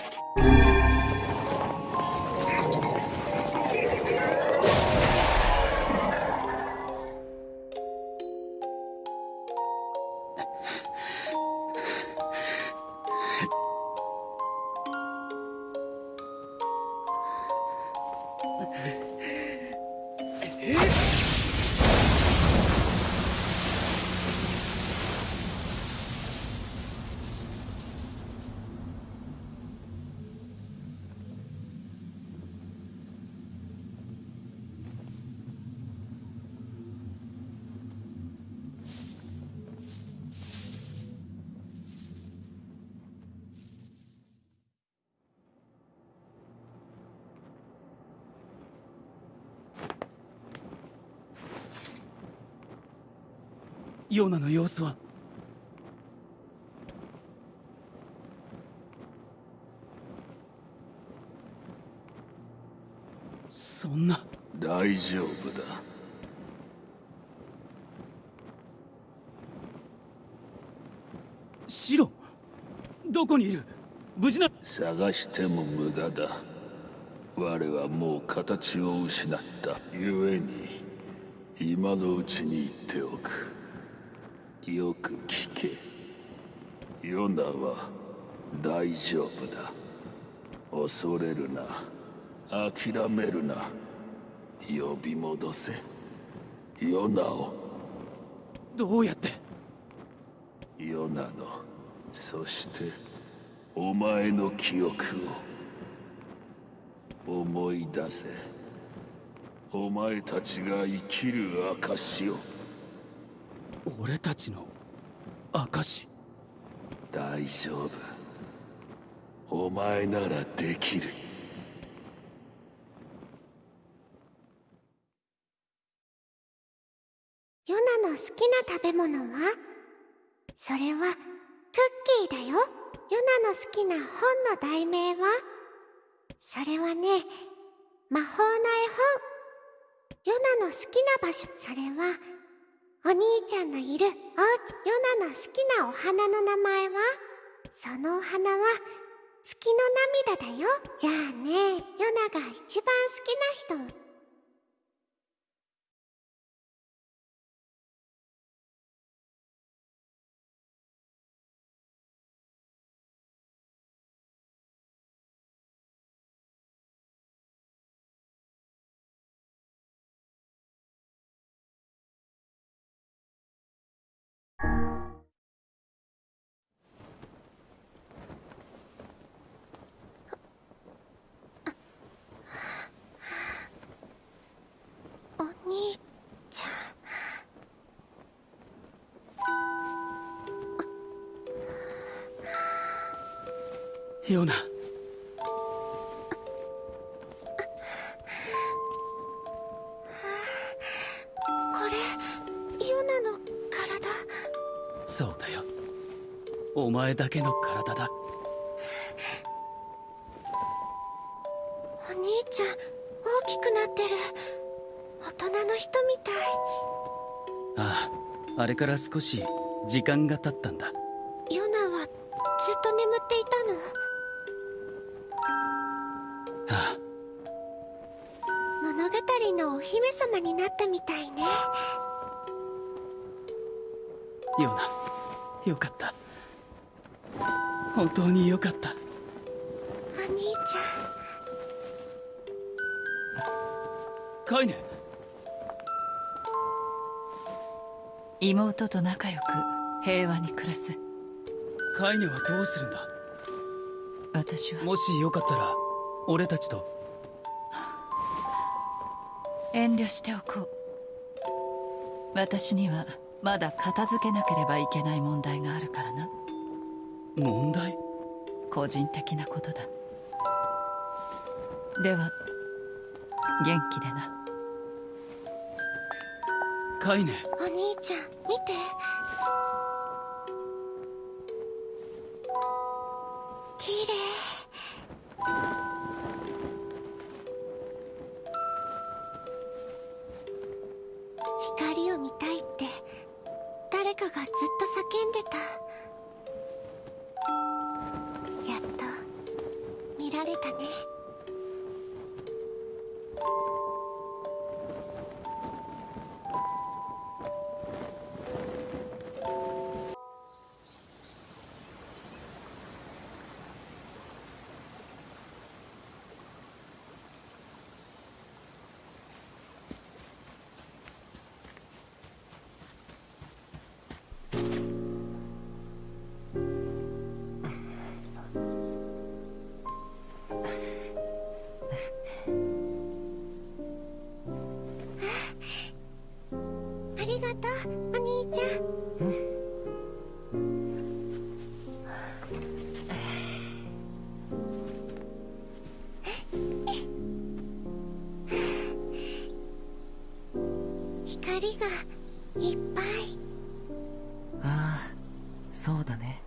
Música ヨナの様子は？そんな。大丈夫だ。シロどこにいる？無事な。探しても無駄だ。我はもう形を失った。故に今のうちに言っておくよく聞け。ヨナは大丈夫だ。恐れるな。諦めるな。呼び戻せ。ヨナを。どうやって？ヨナの。そしてお前の記憶を。思い出せ。お前たちが生きる証を俺たちの証大丈夫。お前ならできる。ヨナの好きな食べ物は？それはクッキーだよ。ヨナの好きな本の題名は？それはね魔法の絵本。ヨナの好きな場所。それはお兄ちゃんのいるおうちヨナの好きなお花の名前は？そのお花は月の涙だよ。じゃあねヨナが一番好きな人ヨナゃんこれヨナの体？そうだよ。お前だけの体だ。お兄ちゃん大きくなってる。大人の人みたい。あああれから少し時間が経ったんだ。ヨナはずっと眠っていたの？あ物語のお姫様になったみたいね。あヨナよかった。本当によかった。お兄ちカイネ。妹と仲良く平和に暮らす。カイネはどうするんだ？私は。もしよかったら俺たちと。遠慮しておこう。私にはまだ片付けなければいけない問題があるからな。問題？個人的なことだ。では元気でな。カイネ。お兄ちゃん見て。綺麗かがずっと叫んでた。やっと見られたね。りがいっぱい。ああそうだね。